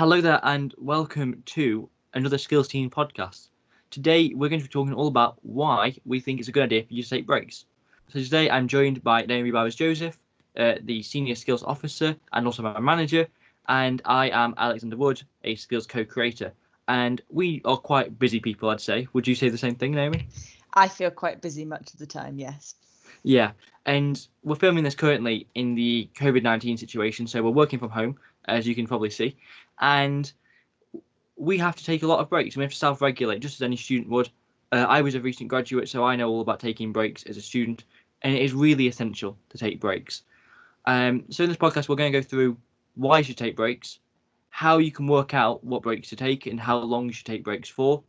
Hello there, and welcome to another Skills Team podcast. Today, we're going to be talking all about why we think it's a good idea for you to take breaks. So, today I'm joined by Naomi Bowers Joseph, uh, the Senior Skills Officer, and also my manager, and I am Alexander Wood, a Skills co creator. And we are quite busy people, I'd say. Would you say the same thing, Naomi? I feel quite busy much of the time, yes. Yeah, and we're filming this currently in the COVID 19 situation, so we're working from home, as you can probably see, and we have to take a lot of breaks. We have to self regulate just as any student would. Uh, I was a recent graduate, so I know all about taking breaks as a student, and it is really essential to take breaks. Um, so, in this podcast, we're going to go through why you should take breaks, how you can work out what breaks to take, and how long you should take breaks for.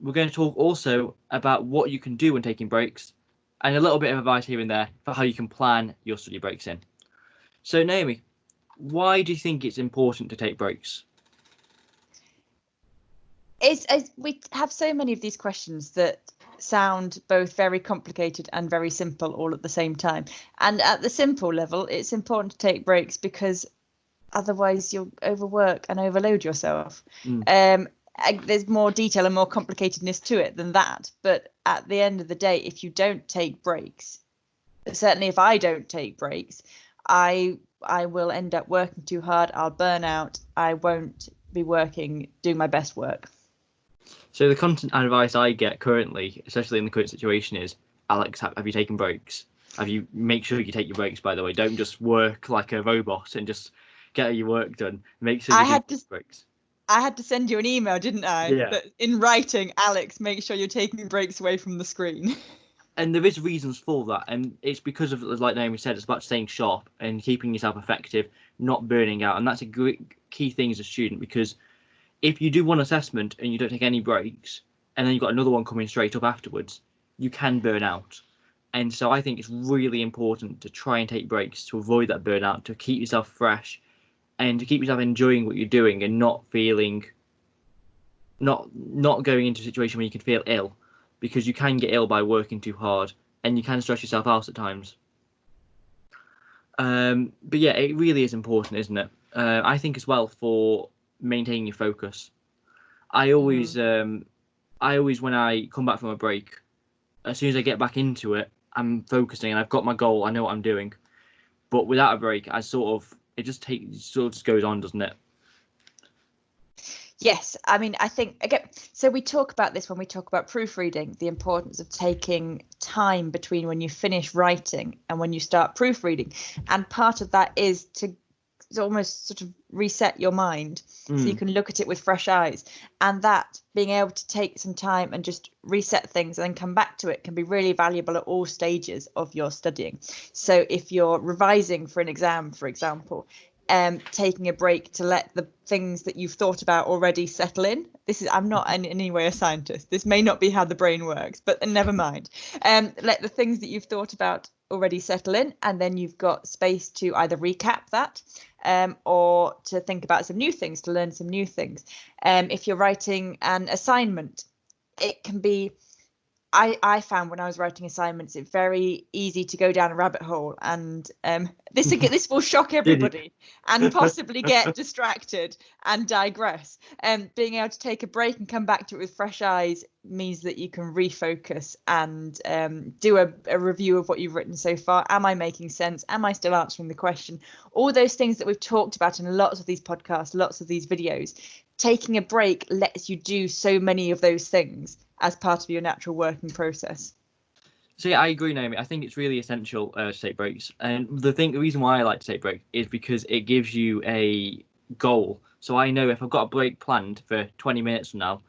We're going to talk also about what you can do when taking breaks and a little bit of advice here and there for how you can plan your study breaks in. So, Naomi, why do you think it's important to take breaks? It's, it's, we have so many of these questions that sound both very complicated and very simple all at the same time. And at the simple level, it's important to take breaks because otherwise you'll overwork and overload yourself. Mm. Um, there's more detail and more complicatedness to it than that. But at the end of the day, if you don't take breaks, certainly if I don't take breaks, I I will end up working too hard. I'll burn out. I won't be working, doing my best work. So the constant advice I get currently, especially in the current situation, is Alex, have, you taken breaks? Have you make sure you take your breaks? By the way, don't just work like a robot and just get your work done. Make sure you I had to, breaks. I had to send you an email, didn't I? Yeah. That in writing, Alex, make sure you're taking breaks away from the screen. And there is reasons for that, and it's because of, like Naomi said, it's about staying sharp and keeping yourself effective, not burning out, and that's a great key thing as a student because if you do one assessment and you don't take any breaks, and then you've got another one coming straight up afterwards, you can burn out. And so I think it's really important to try and take breaks to avoid that burnout, to keep yourself fresh, and to keep yourself enjoying what you're doing and not feeling not not going into a situation where you can feel ill because you can get ill by working too hard and you can stress yourself out at times um, but yeah it really is important isn't it uh, i think as well for maintaining your focus i always mm. um, i always when i come back from a break as soon as i get back into it i'm focusing and i've got my goal i know what i'm doing but without a break i sort of it just takes sort of just goes on, doesn't it? Yes, I mean, I think again. So we talk about this when we talk about proofreading, the importance of taking time between when you finish writing and when you start proofreading, and part of that is to almost sort of reset your mind mm. so you hmm. can look at it with fresh eyes and that being able to take some time and just reset things and then come back to it can be really valuable at all stages of your studying so if you're revising for an exam for example um, taking a break to let the things that you've thought about already settle in. This is I'm not in, any way a scientist. This may not be how the brain works, but never mind. Um, let the things that you've thought about already settle in, and then you've got space to either recap that um, or to think about some new things, to learn some new things. Um, if you're writing an assignment, it can be I, I found when I was writing assignments, it's very easy to go down a rabbit hole, and um, this this will shock everybody, and possibly get distracted and digress. Um, being able to take a break and come back to it with fresh eyes means that you can refocus and um, do a, a review of what you've written so far. Am I making sense? Am I still answering the question? All those things that we've talked about in lots of these podcasts, lots of these videos. Taking a break lets you do so many of those things as part of your natural working process. So yeah, I agree, Naomi. I think it's really essential uh, to take breaks, and the thing, the reason why I like to take breaks is because it gives you a goal. So I know if I've got a break planned for 20 minutes from now,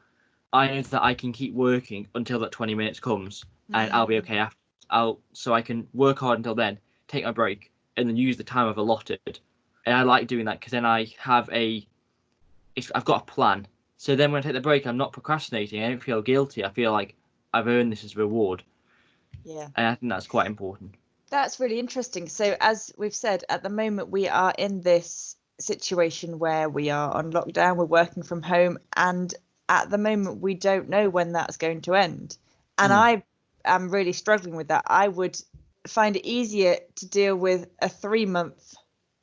I know that I can keep working until that 20 minutes comes, and mm-hmm. I'll be mm. okay after. I'll so I can work hard until then, take my break, and then use the time I've allotted. And I like doing that because then I have a, I've got a plan so then when I take the break, I'm not procrastinating. I don't feel guilty. I feel like I've earned this as a reward. Yeah. And I think that's quite important. That's really interesting. So as we've said, at the moment we are in this situation where we are on lockdown, we're working from home, and at the moment we don't know when that's going to end. And mm. I am really struggling with that. I would find it easier to deal with a three month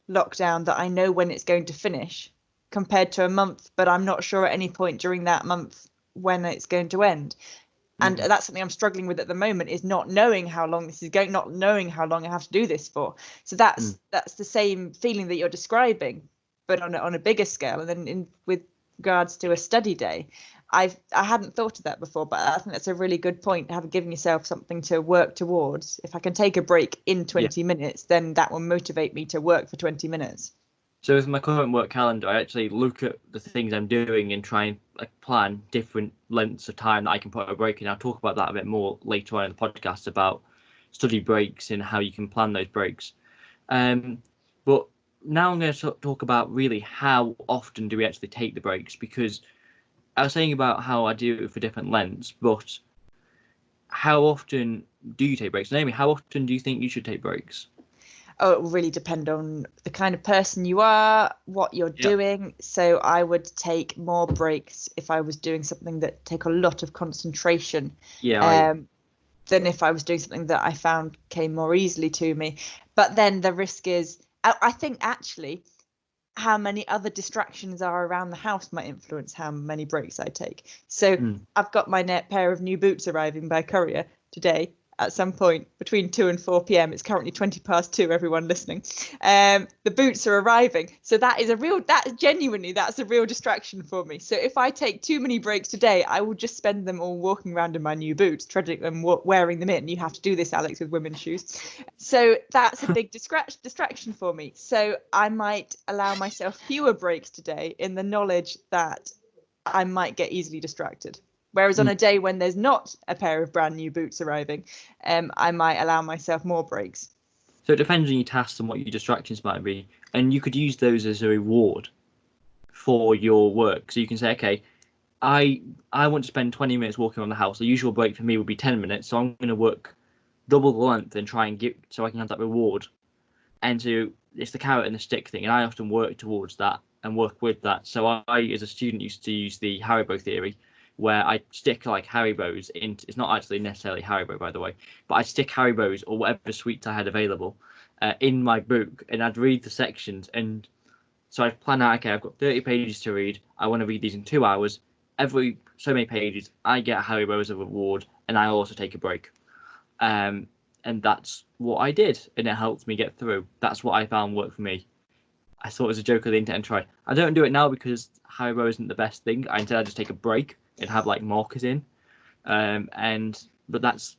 lockdown that I know when it's going to finish compared to a month, but I'm not sure at any point during that month when it's going to end. And Mhm. that's something I'm struggling with at the moment is not knowing how long this is going, not knowing how long I have to do this for. So that's Mm. that's the same feeling that you're describing, but on a, on a bigger scale. And then in with regards to a study day, I've I hadn't thought of that before, but I think that's a really good point. Having given yourself something to work towards. If I can take a break in 20 minutes, then that will motivate me to work for 20 minutes. So with my current work calendar, I actually look at the things I'm doing and try and like plan different lengths of time that I can put a break in. I'll talk about that a bit more later on in the podcast about study breaks and how you can plan those breaks. Um, but now I'm going to talk about really how often do we actually take the breaks because I was saying about how I do it for different lengths, but how often do you take breaks? Naomi, how often do you think you should take breaks? Oh, it will really depend on the kind of person you are, what you're Yeah. doing. So I would take more breaks if I was doing something that take a lot of concentration Yeah, I, um, than if I was doing something that I found came more easily to me. But then the risk is, I, I think actually, how many other distractions are around the house might influence how many breaks I take. So Mm. I've got my net pair of new boots arriving by courier today at some point between 2 and 4 p.m. It's currently 20 past 2 everyone listening. Um the boots are arriving. So that is a real that genuinely that's a real distraction for me. So if I take too many breaks today, I will just spend them all walking around in my new boots, treading them wearing them in. You have to do this Alex with women's shoes. So that's a big distra- distraction for me. So I might allow myself fewer breaks today in the knowledge that I might get easily distracted. Whereas on Mm. a day when there's not a pair of brand new boots arriving, um, I might allow myself more breaks. So it depends on your tasks and what your distractions might be, and you could use those as a reward for your work. So you can say, okay, I I want to spend 20 minutes walking around the house. The usual break for me would be 10 minutes, so I'm going to work double the length and try and get so I can have that reward. And so it's the carrot and the stick thing, and I often work towards that and work with that. So I, as a student, used to use the Haribo theory, where I stick like Harry Haribos in. It's not actually necessarily Harry Haribo, by the way, but I'd stick Haribos or whatever sweets I had available uh, in my book, and I'd read the sections. And so I'd plan out, okay, I've got 30 pages to read. I want to read these in two hours. Every so many pages, I get Haribo as a reward, and I also take a break. Um, and that's what I did, and it helped me get through. That's what I found worked for me. I thought it was a joke of the internet and try. I don't do it now because Harry Haribo isn't the best thing. I instead I just take a break and have like markers in, um, and but that's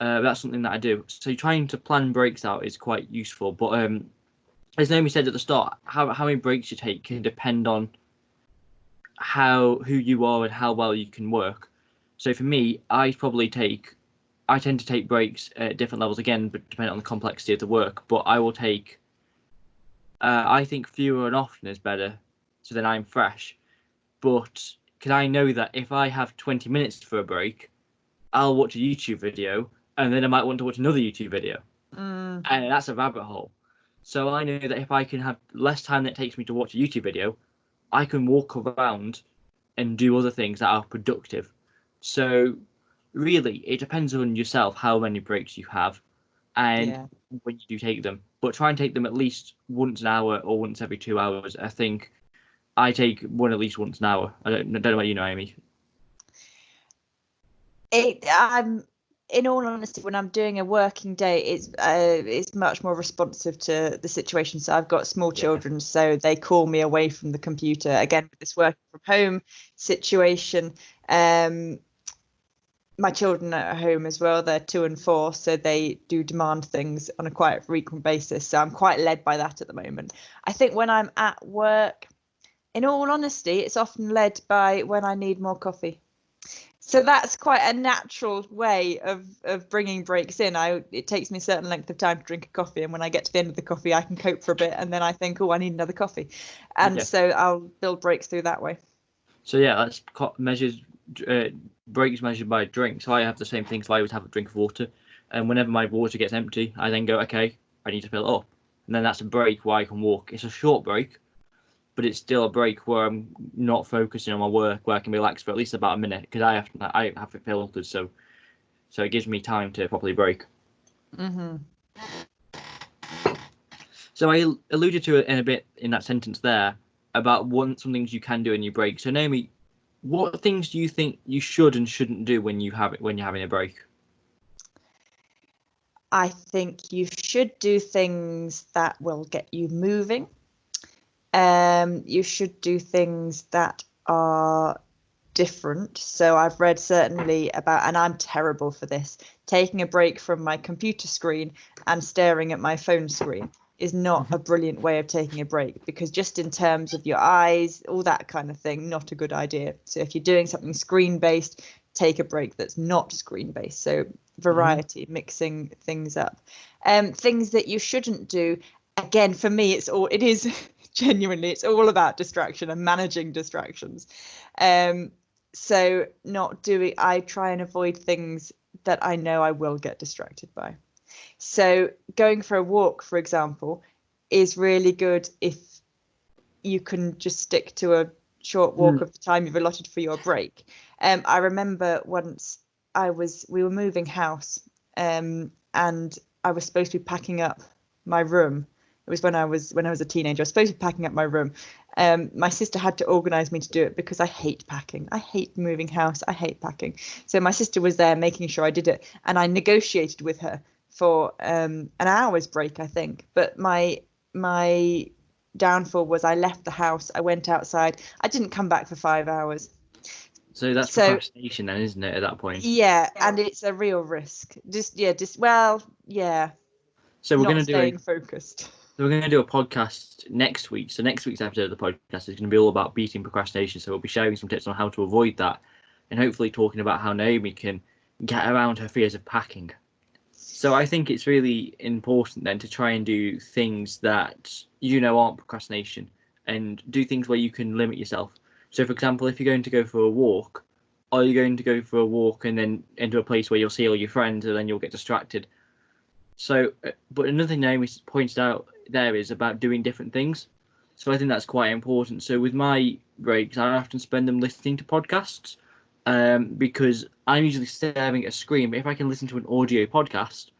uh, that's something that I do. So trying to plan breaks out is quite useful. But um, as Naomi said at the start, how how many breaks you take can depend on how who you are and how well you can work. So for me, I probably take I tend to take breaks at different levels again, but depending on the complexity of the work. But I will take uh, I think fewer and often is better, so then I'm fresh. But can I know that if I have 20 minutes for a break, I'll watch a YouTube video and then I might want to watch another YouTube video, Mm, and that's a rabbit hole. So I know that if I can have less time that it takes me to watch a YouTube video, I can walk around and do other things that are productive. So really, it depends on yourself how many breaks you have, and yeah. when you do take them. But try and take them at least once an hour or once every two hours. I think I take one at least once an hour. I don't, I don't know about you, Naomi. It um in all honesty, when I'm doing a working day, it's uh, it's much more responsive to the situation. So I've got small Yeah. children, so they call me away from the computer. Again, with this working from home situation, um, my children are at home as well. They're two and four, so they do demand things on a quite frequent basis. So I'm quite led by that at the moment. I think when I'm at work, in all honesty, it's often led by when I need more coffee. So that's quite a natural way of of bringing breaks in. I it takes me a certain length of time to drink a coffee, and when I get to the end of the coffee, I can cope for a bit, and then I think, oh, I need another coffee, and Yeah. so I'll build breaks through that way. So yeah, that's measures uh, breaks measured by drink. So I have the same thing. So I always have a drink of water, and whenever my water gets empty, I then go, okay, I need to fill it up, and then that's a break where I can walk. It's a short break, but it's still a break where I'm not focusing on my work, where I can relax for at least about a minute because I have I have it filtered, so so it gives me time to properly break. hmm So I alluded to it in a bit in that sentence there about one some things you can do in your break. So Naomi, what things do you think you should and shouldn't do when you have it when you're having a break? I think you should do things that will get you moving. Um, you should do things that are different. So I've read certainly about, and I'm terrible for this, taking a break from my computer screen and staring at my phone screen is not a brilliant way of taking a break because just in terms of your eyes, all that kind of thing, not a good idea. So if you're doing something screen based, take a break that's not screen based. So variety, mm-hmm. mixing things up. Um, things that you shouldn't do. Again, for me, it's all it is genuinely. It's all about distraction and managing distractions. Um, so not doing. I try and avoid things that I know I will get distracted by. So going for a walk, for example, is really good if you can just stick to a short walk mm. of the time you've allotted for your break. Um, I remember once I was we were moving house, um, and I was supposed to be packing up my room. It was when I was when I was a teenager. I was supposed to be packing up my room. Um, my sister had to organise me to do it because I hate packing. I hate moving house. I hate packing. So my sister was there making sure I did it, and I negotiated with her for um, an hour's break, I think. But my my downfall was I left the house. I went outside. I didn't come back for five hours. So that's so, procrastination then, isn't it, at that point? Yeah, and it's a real risk. Just yeah, just well, yeah. So we're going to do a, focused. So we're going to do a podcast next week. So next week's episode of the podcast is going to be all about beating procrastination. So we'll be sharing some tips on how to avoid that, and hopefully talking about how Naomi can get around her fears of packing. So I think it's really important then to try and do things that you know aren't procrastination, and do things where you can limit yourself. So, for example, if you're going to go for a walk, are you going to go for a walk and then into a place where you'll see all your friends and then you'll get distracted? So, uh, but another thing Naomi pointed out there is about doing different things. So I think that's quite important. So with my breaks, I often spend them listening to podcasts um, because I'm usually staring at a screen. But if I can listen to an audio podcast,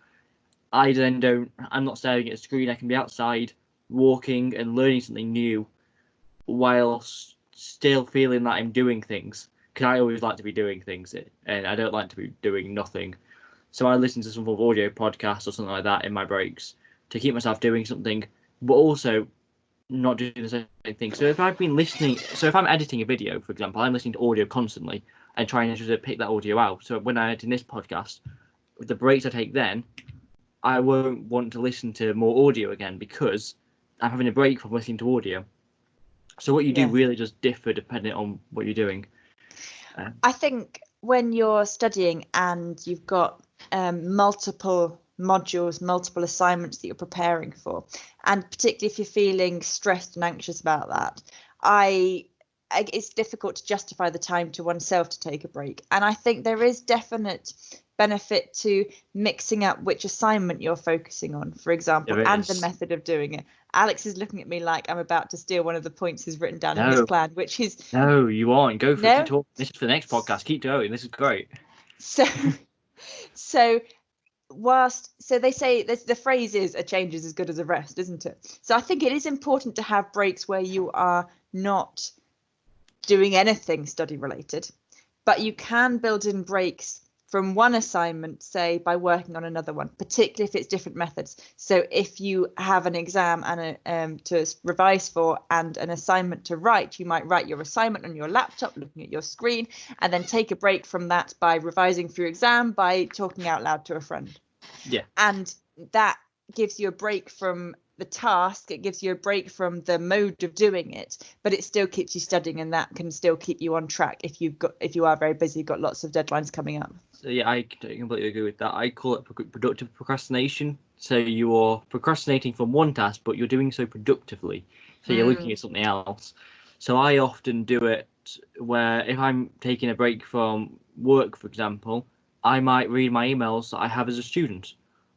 I then don't. I'm not staring at a screen. I can be outside, walking and learning something new, whilst still feeling that I'm doing things because I always like to be doing things and I don't like to be doing nothing. So I listen to some sort of audio podcast or something like that in my breaks to keep myself doing something, but also not doing the same thing. So if I've been listening, so if I'm editing a video, for example, I'm listening to audio constantly and trying to pick that audio out. So when I edit this podcast, with the breaks I take then, I won't want to listen to more audio again because I'm having a break from listening to audio. So what you do yeah. really does differ depending on what you're doing. Uh, I think when you're studying and you've got um, multiple modules, multiple assignments that you're preparing for, and particularly if you're feeling stressed and anxious about that, I it's difficult to justify the time to oneself to take a break. And I think there is definite benefit to mixing up which assignment you're focusing on, for example, and the method of doing it. Alex is looking at me like I'm about to steal one of the points he's written down no. in his plan, which is no, you aren't. Go for no? it. Talk. This is for the next podcast. Keep going. This is great. So, so whilst so they say the phrase is a change is as good as a rest, isn't it? So I think it is important to have breaks where you are not doing anything study related, but you can build in breaks from one assignment, say by working on another one, particularly if it's different methods. So if you have an exam and a, um, to revise for and an assignment to write, you might write your assignment on your laptop, looking at your screen, and then take a break from that by revising for your exam by talking out loud to a friend. Yeah. And that gives you a break from the task it gives you a break from the mode of doing it but it still keeps you studying and that can still keep you on track if you've got if you are very busy got lots of deadlines coming up. So yeah i completely agree with that. I call it productive procrastination. So you are procrastinating from one task but you're doing so productively. So you're mm. looking at something else. So i often do it where if i'm taking a break from work for example i might read my emails that i have as a student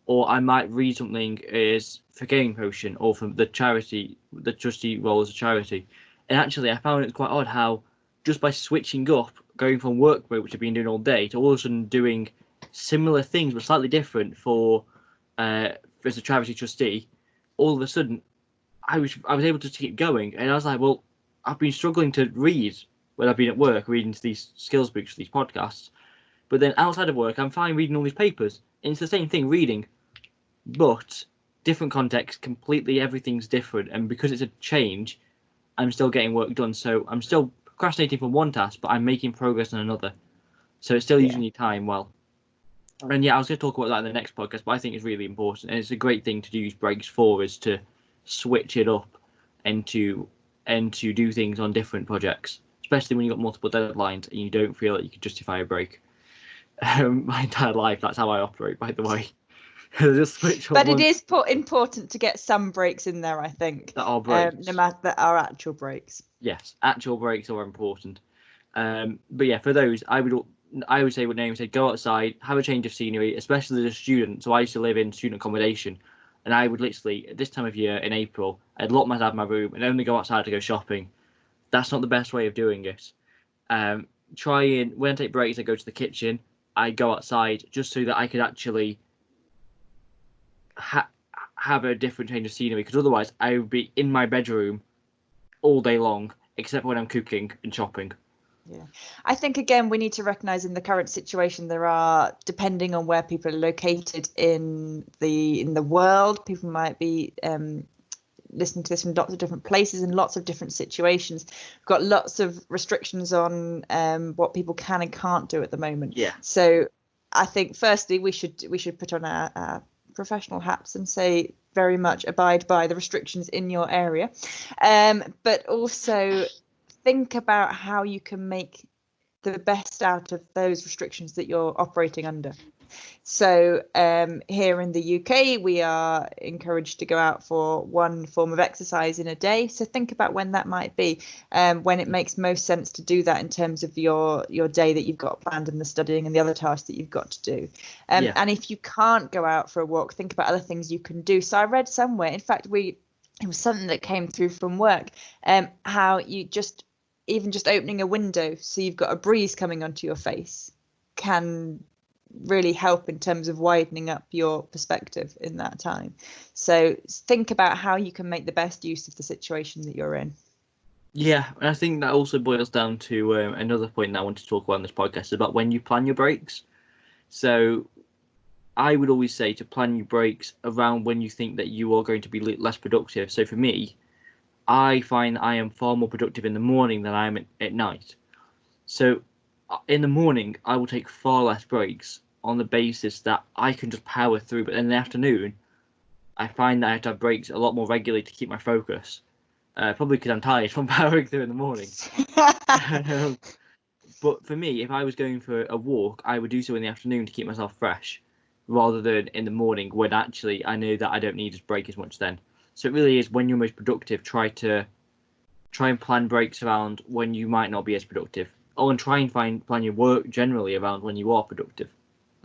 or I might read something is for Gaming Potion or from the charity, the trustee role as a charity. And actually, I found it quite odd how just by switching up, going from work mode, which I've been doing all day, to all of a sudden doing similar things but slightly different for uh, as a charity trustee, all of a sudden I was I was able to keep going, and I was like, well, I've been struggling to read when I've been at work reading these skills books, these podcasts. But then outside of work, I'm fine reading all these papers. And it's the same thing reading, but different context, completely everything's different. And because it's a change, I'm still getting work done. So I'm still procrastinating from one task, but I'm making progress on another. So it's still Yeah. using your time well. And yeah, I was going to talk about that in the next podcast, but I think it's really important, and it's a great thing to use breaks for is to switch it up and to and to do things on different projects, especially when you've got multiple deadlines and you don't feel that you can justify a break. Um, my entire life, that's how I operate, by the way. Just switch But it is po- important to get some breaks in there, I think. that are Um, breaks. no matter that are actual breaks. yes, actual breaks are important. Um, but yeah, for those, I would I would say what Naomi said: go outside, have a change of scenery, especially as a student. So I used to live in student accommodation, and I would literally at this time of year in April, I'd lock myself in my room and only go outside to go shopping. That's not the best way of doing it. Um, try and when I take breaks, I go to the kitchen. I go outside just so that I could actually ha- have a different change of scenery. Because otherwise, I would be in my bedroom all day long, except when I'm cooking and shopping. Yeah, I think again we need to recognise in the current situation there are depending on where people are located in the in the world people might be um, listening to this from lots of different places and lots of different situations We've got lots of restrictions on um, what people can and can't do at the moment Yeah. so I think firstly we should we should put on our, our professional hats and say very much abide by the restrictions in your area um, but also think about how you can make the best out of those restrictions that you're operating under. So um, here in the UK, we are encouraged to go out for one form of exercise in a day. So think about when that might be, um, when it makes most sense to do that in terms of your your day that you've got planned and the studying and the other tasks that you've got to do. Um, Yeah. And if you can't go out for a walk, think about other things you can do. So I read somewhere, in fact, we it was something that came through from work, um, how you just even just opening a window so you've got a breeze coming onto your face can really help in terms of widening up your perspective in that time. So think about how you can make the best use of the situation that you're in. Yeah, and I think that also boils down to um, another point that I want to talk about on this podcast about when you plan your breaks. So, I would always say to plan your breaks around when you think that you are going to be less productive. So for me, I find I am far more productive in the morning than I am at, at night. So, in the morning, I will take far less breaks on the basis that I can just power through. But in the afternoon, I find that I have to have breaks a lot more regularly to keep my focus. Uh, probably because I'm tired from powering through in the morning. Um, but for me, if I was going for a walk, I would do so in the afternoon to keep myself fresh, rather than in the morning when actually I know that I don't need to break as much then. So it really is when you're most productive. Try to try and plan breaks around when you might not be as productive, or and try and find plan your work generally around when you are productive.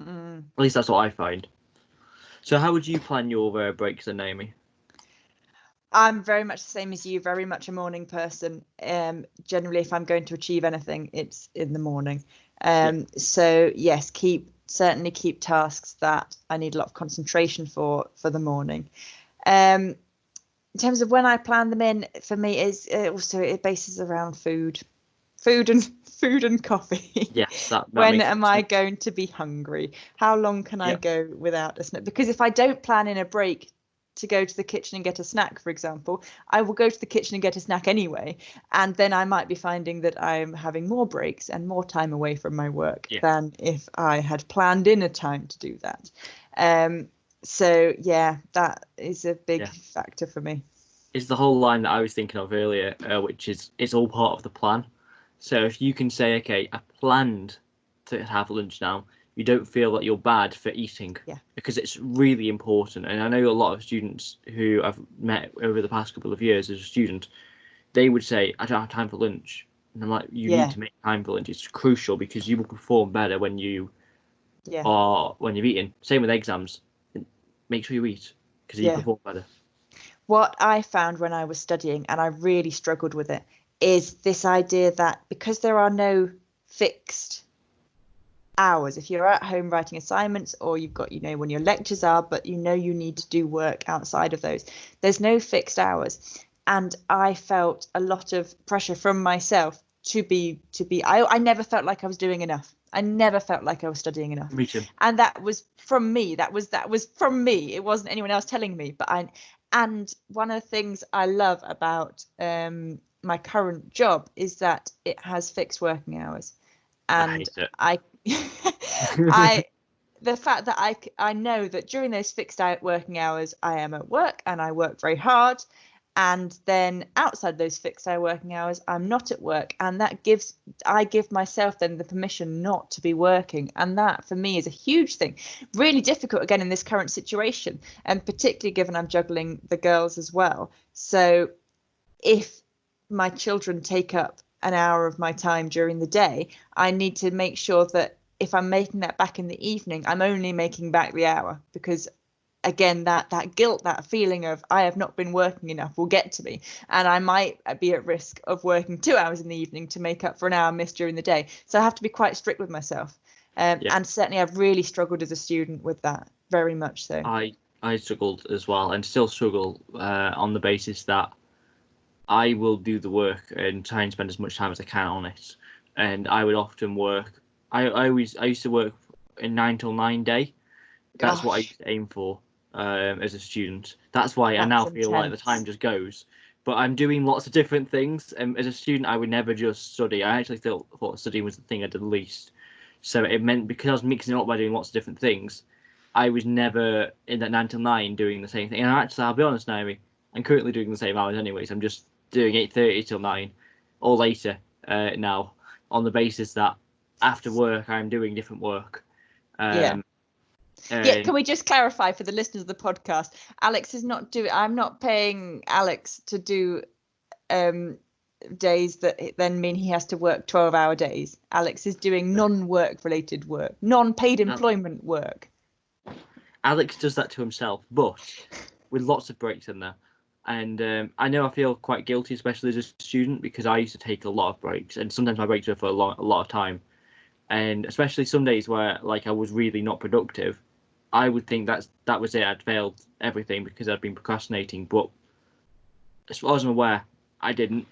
Mm. At least that's what I find. So how would you plan your uh, breaks then, Naomi? I'm very much the same as you, very much a morning person. Um, generally, if I'm going to achieve anything, it's in the morning. Um, So yes, keep certainly keep tasks that I need a lot of concentration for for the morning. Um, in terms of when I plan them in, for me is uh, also it bases around food, food and food and coffee. Yes, that. that when am I going to be hungry? How long can I go without a snack? Because if I don't plan in a break to go to the kitchen and get a snack, for example, I will go to the kitchen and get a snack anyway. And then I might be finding that I'm having more breaks and more time away from my work Yeah. than if I had planned in a time to do that. Um, so, yeah, that is a big Yeah. factor for me. It's the whole line that I was thinking of earlier, uh, which is it's all part of the plan. So if you can say, okay, I planned to have lunch now, you don't feel that you're bad for eating. Yeah. Because it's really important. And I know a lot of students who I've met over the past couple of years as a student, they would say, I don't have time for lunch. And I'm like, you Yeah. need to make time for lunch. It's crucial because you will perform better when you Yeah. are when you've eaten. Same with exams. Make sure you eat because you Yeah. perform better. what I found when I was studying, and I really struggled with it, is this idea that because there are no fixed hours, if you're at home writing assignments or you've got, you know, when your lectures are, but you know you need to do work outside of those, there's no fixed hours. and I felt a lot of pressure from myself to be to be I, I never felt like I was doing enough. I never felt like I was studying enough. Me too. And that was from me. That was that was from me. It wasn't anyone else telling me. But I and one of the things I love about um, my current job is that it has fixed working hours. And I I the fact that I I know that during those fixed out working hours I am at work and I work very hard. And then outside those fixed hour working hours i'm not at work. And that gives i give myself then the permission not to be working. And that for me is a huge thing. Really difficult again in this current situation. And particularly given i'm juggling the girls as well. So if my children take up an hour of my time during the day i need to make sure that if i'm making that back in the evening i'm only making back the hour. Because again that that guilt that feeling of i have not been working enough will get to me. And i might be at risk of working two hours in the evening to make up for an hour missed during the day. So i have to be quite strict with myself. Um, yeah. and certainly i've really struggled as a student with that very much so. I i struggled as well and still struggle uh, on the basis that i will do the work and try and spend as much time as i can on it and i would often work i, I always i used to work in nine till nine day that's Gosh. what i used to aim for um, as a student. That's why That's I now feel like the time just goes. But I'm doing lots of different things. And as a student, I would never just study. I actually thought, thought studying was the thing I did least. So it meant because I was mixing it up by doing lots of different things, I was never in that nine till nine doing the same thing. And actually, I'll be honest, Naomi, I'm currently doing the same hours anyways. I'm just doing eight thirty till nine, or later uh, now, on the basis that after work I'm doing different work. Um, yeah yeah, can we just clarify for the listeners of the podcast? Alex is not doing. I'm not paying Alex to do um, days that then mean he has to work 12 hour days. Alex is doing non-work related work, non-paid employment work. Alex does that to himself, but with lots of breaks in there. And um, I know I feel quite guilty, especially as a student, because I used to take a lot of breaks, and sometimes my breaks were for a lot, a lot of time. And especially some days where like I was really not productive, I would think that's that was it. I'd failed everything because I'd been procrastinating. But as far as I'm aware, I didn't.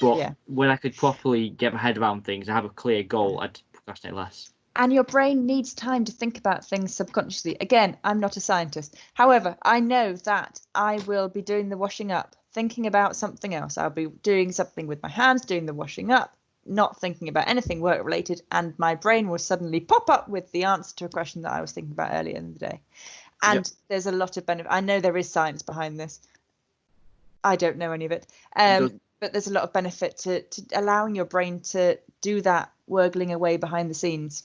But yeah. when I could properly get my head around things and have a clear goal, I'd procrastinate less. And your brain needs time to think about things subconsciously. Again, I'm not a scientist. However, I know that I will be doing the washing up, thinking about something else. I'll be doing something with my hands, doing the washing up, not thinking about anything work related, and my brain will suddenly pop up with the answer to a question that I was thinking about earlier in the day. And yep. there's a lot of benefit. I know there is science behind this. I don't know any of it, um, but there's a lot of benefit to, to allowing your brain to do that worgling away behind the scenes.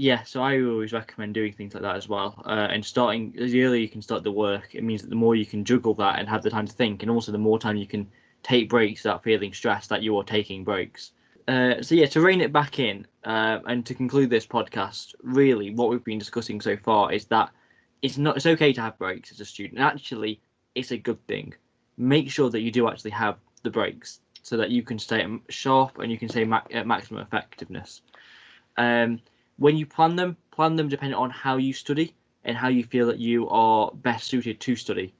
Yeah, so I always recommend doing things like that as well. Uh, and starting as early you can start the work, it means that the more you can juggle that and have the time to think, and also the more time you can take breaks without feeling stressed that you are taking breaks. Uh, so yeah, to rein it back in uh, and to conclude this podcast, really, what we've been discussing so far is that it's not it's okay to have breaks as a student. Actually, it's a good thing. Make sure that you do actually have the breaks so that you can stay sharp and you can stay ma- at maximum effectiveness. Um, when you plan them, plan them depending on how you study and how you feel that you are best suited to study.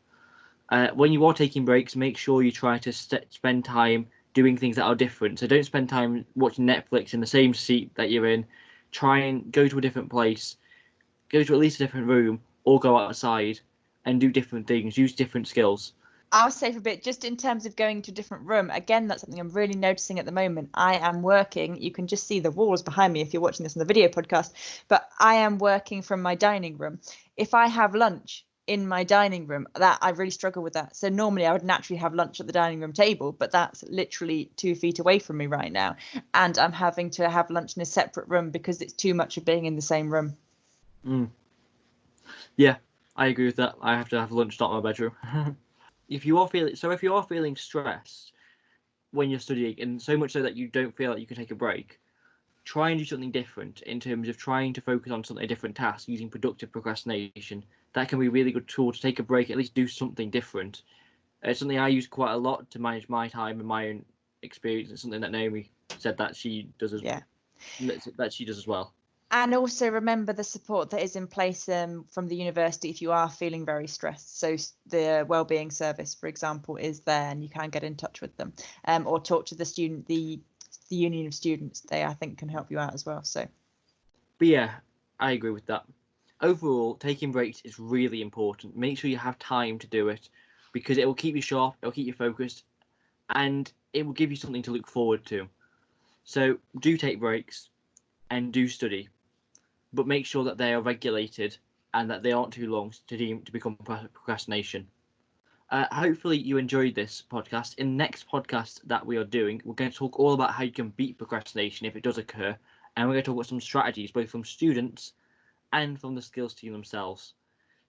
Uh, when you are taking breaks, make sure you try to spend time doing things that are different. So don't spend time watching Netflix in the same seat that you're in. Try and go to a different place, go to at least a different room, or go outside and do different things. Use different skills. I'll for a bit, just in terms of going to a different room, again, that's something I'm really noticing at the moment. I am working, you can just see the walls behind me if you're watching this on the video podcast, but I am working from my dining room. If I have lunch, in my dining room that I really struggle with that. So normally I would naturally have lunch at the dining room table, but that's literally two feet away from me right now. And I'm having to have lunch in a separate room because it's too much of being in the same room. Mm. Yeah, I agree with that. I have to have lunch not in my bedroom. if you are feeling so if you are feeling stressed when you're studying and so much so that you don't feel like you can take a break, try and do something different in terms of trying to focus on something a different task using productive procrastination that can be a really good tool to take a break, at least do something different. It's something I use quite a lot to manage my time and my own experience. It's something that Naomi said that she does as yeah. that she does as well. And also remember the support that is in place um, from the university if you are feeling very stressed. So the wellbeing service, for example, is there, and you can get in touch with them, um, or talk to the student, the the union of students. They I think can help you out as well. So, but yeah, I agree with that. Overall, taking breaks is really important. Make sure you have time to do it, because it will keep you sharp, it will keep you focused, and it will give you something to look forward to. So do take breaks and do study but make sure that they are regulated and that they aren't too long to to become procrastination. Uh, hopefully you enjoyed this podcast. In the next podcast that we are doing, we're going to talk all about how you can beat procrastination if it does occur, and we're going to talk about some strategies both from students and from the skills team themselves.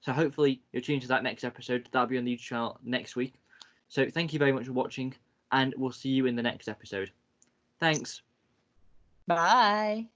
So hopefully you'll tune into that next episode. That'll be on the YouTube channel next week. So thank you very much for watching, and we'll see you in the next episode. Thanks. Bye.